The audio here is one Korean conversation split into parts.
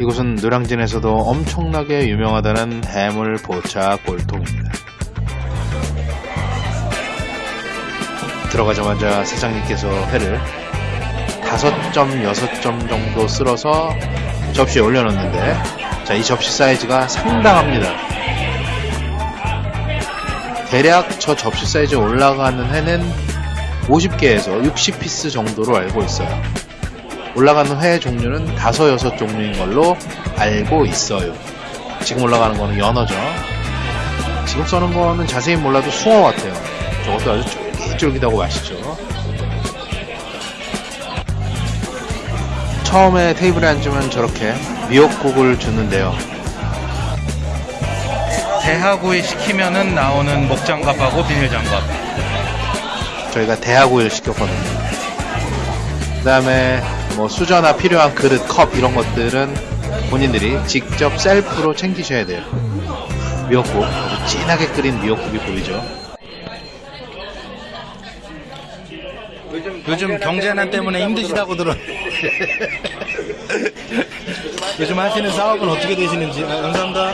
이곳은 노량진에서도 엄청나게 유명하다는 해물 보차 골통입니다. 들어가자마자 사장님께서 회를 5점, 6점 정도 쓸어서 접시에 올려놓는데 자, 이 접시 사이즈가 상당합니다. 대략 저 접시 사이즈에 올라가는 회는 50개에서 60피스 정도로 알고 있어요. 올라가는 회 종류는 5, 6 종류인 걸로 알고 있어요. 지금 올라가는 거는 연어죠. 지금 써는 거는 자세히 몰라도 숭어 같아요. 저것도 아주 쫄깃쫄깃하고 맛있죠. 처음에 테이블에 앉으면 저렇게 미역국을 주는데요. 대하구이 시키면은 나오는 목장갑하고 비닐장갑. 저희가 대하구이를 시켰거든요. 그 다음에 뭐 수저나 필요한 그릇, 컵 이런 것들은 본인들이 직접 셀프로 챙기셔야 돼요. 미역국, 아주 진하게 끓인 미역국이 보이죠. 요즘 경제난 때문에 힘드시다고 들어. 요즘 하시는 사업은 어떻게 되시는지. 아, 감사합니다.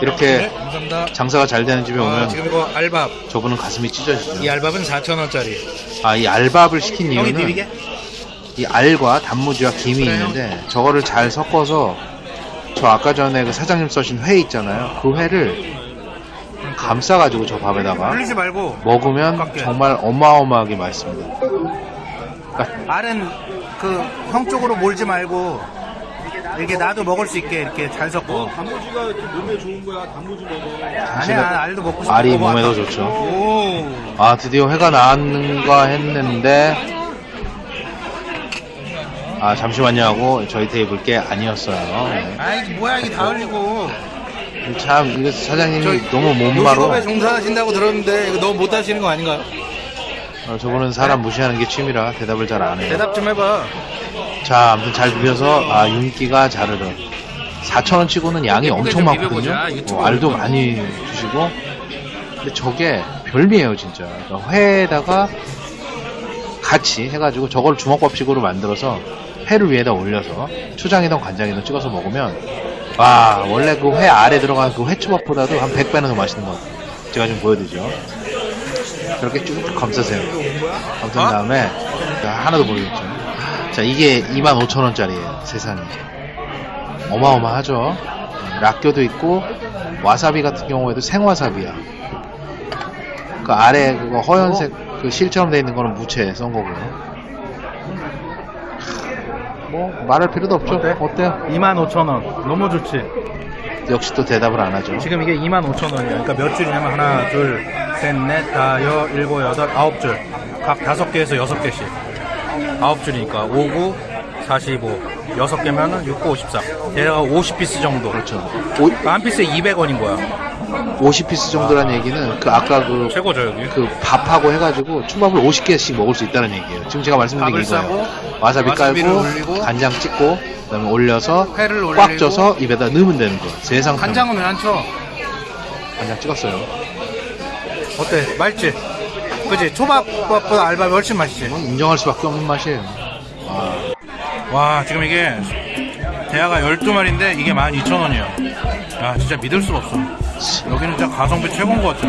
이렇게 네, 감사합니다. 장사가 잘 되는 집에 아, 오면 지금 이거 알밥. 저분은 가슴이 찢어지죠. 이 알밥은 4,000원짜리. 아, 이 알밥을 시킨 이유는? 이 알과 단무지와 김이 있는데 저거를 잘 섞어서 저 아까 전에 그 사장님 써신 회 있잖아요. 그 회를 감싸가지고 저 밥에다가 흘리지 말고. 먹으면 깎게. 정말 어마어마하게 맛있습니다. 알은 그 형 쪽으로 몰지 말고 이렇게 나도 먹을 수 있게 이렇게 잘 섞어. 단무지가 몸에 좋은 거야. 단무지 먹어. 아니야, 알도 먹고 싶어. 알이 몸에 더 좋죠. 오. 아 드디어 회가 나왔는가 했는데 아 잠시만요 하고 저희 테이블 게 아니었어요. 네. 아이 뭐야 이게 다 흘리고. 참 이거 사장님이 너무 못마로 요식업에 종사하신다고 들었는데 이거 너무 못하시는 거 아닌가요? 어, 저분은 사람 무시하는 게 취미라 대답을 잘 안 해요. 대답 좀 해봐. 자, 아무튼 잘 비벼서 아 윤기가 자르르. 4,000원 치고는 양이 엄청 좀 많거든요. 어, 알도 많이 주시고. 근데 저게 별미예요, 진짜. 그러니까 회에다가 같이 해가지고 저걸 주먹밥식으로 만들어서 회를 위에다 올려서 초장이든 간장이든 찍어서 먹으면 와 원래 그 회 아래 들어간 그 회초밥보다도 한 100배는 더 맛있는 것 같아요. 제가 좀 보여드리죠. 그렇게 쭉쭉 감싸세요. 감싼 어? 다음에 자, 하나도 모르겠죠. 자 이게 25,000원짜리예요 세상에 어마어마하죠 락교도 있고 와사비 같은 경우에도 생와사비야 그 아래 그거 허연색 그 실처럼 돼 있는 거는 무채 썬 거고요 뭐 말할 필요도 없죠 어때? 어때요? 25,000원. 너무 좋지. 역시 또 대답을 안 하죠 지금 이게 25,000원이야. 그러니까 몇 줄이냐면 하나, 둘, 셋, 넷, 다, 여, 일곱, 여덟, 아홉 줄. 각 다섯 개에서 여섯 개씩. 아홉 줄이니까 5, 9, 45. 여섯 개면은 6, 9, 54. 대략 50피스 정도. 그렇죠 오, 한 피스에 200원인 거야. 50피스 정도란 얘기는 그 아까 그 최고죠, 여기. 그 밥하고 해가지고 초밥을 50개씩 먹을 수 있다는 얘기예요. 지금 제가 말씀드린 게 밥을 이거예요. 싸고 와사비 와사비를 깔고 올리고 간장 찍고 그다음에 올려서 회를 꽉 올리고 쪄서 입에다 넣으면 되는 거예요. 세상 편. 간장은 왜 안 쳐? 간장 찍었어요. 어때? 맛있지? 그지? 초밥보다 알밥이 훨씬 맛있지? 이건 인정할 수밖에 없는 맛이에요. 아, 와 지금 이게 대하가 12마리인데 이게 12,000원이야 야 진짜 믿을 수가 없어 여기는 진짜 가성비 최고인 것 같아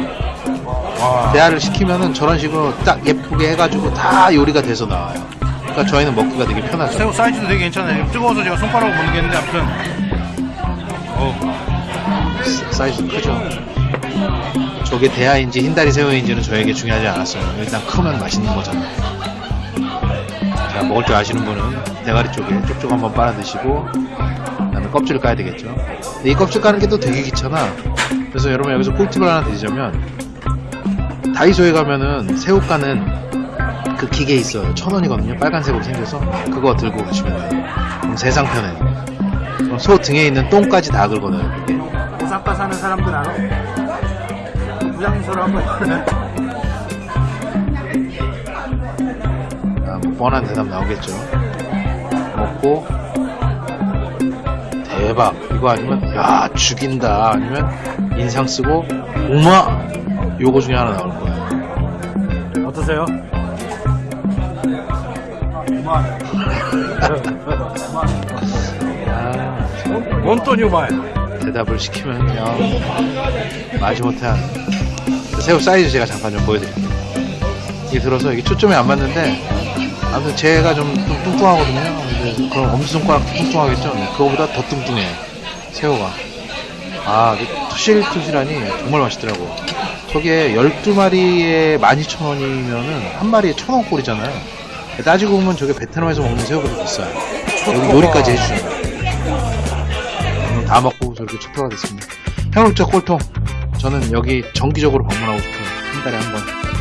와 대하를 시키면은 저런 식으로 딱 예쁘게 해가지고 다 요리가 돼서 나와요. 그러니까 저희는 먹기가 되게 편하죠. 새우 사이즈도 되게 괜찮아요 뜨거워서 제가 손가락으로 못 느꼈는데 아무튼 어 사이즈 크죠. 저게 대하인지 흰다리 새우인지는 저에게 중요하지 않았어요. 일단 크면 맛있는 거잖아요. 자, 먹을 줄 아시는 분은 대가리 쪽에 쪽쪽 한번 빨아 드시고, 그 다음에 껍질을 까야 되겠죠. 근데 이 껍질 까는 게 또 되게 귀찮아. 그래서 여러분 여기서 꿀팁을 하나 드리자면, 다이소에 가면은 새우 까는 그 기계 있어요. 천 원이거든요. 빨간색으로 생겨서 그거 들고 가시면 돼요. 그럼 세상 편해요. 그럼 소 등에 있는 똥까지 다 긁어내요. 그게. 오사카 사는 사람들 알아? 부장님처럼 한번? 아, 뭐 뻔한 대답 나오겠죠. 먹고 대박 이거 아니면 야 죽인다 아니면 인상 쓰고 우마 요거 중에 하나 나올 거예요. 어떠세요? 아, 몬토뉴 말. 대답을 시키면 그냥 마지못해. 새우 사이즈 제가 잠깐 좀 보여드릴게요. 이게 들어서 이게 초점이 안 맞는데, 아무튼 제가 좀, 좀 뚱뚱하거든요. 근데 그럼 엄지손가락 뚱뚱하겠죠? 네, 그거보다 더 뚱뚱해요. 새우가. 아, 투실투실하니 정말 맛있더라고요. 저게 12마리에 12,000원이면은 한 마리에 1,000원 꼴이잖아요. 따지고 보면 저게 베트남에서 먹는 새우보다 비싸요. 여기 요리까지 해주는 거예요. 오늘 다 먹고 저렇게 초토가 됐습니다. 해물자 꼴통. 저는 여기 정기적으로 방문하고 싶어요. 한 달에 한 번.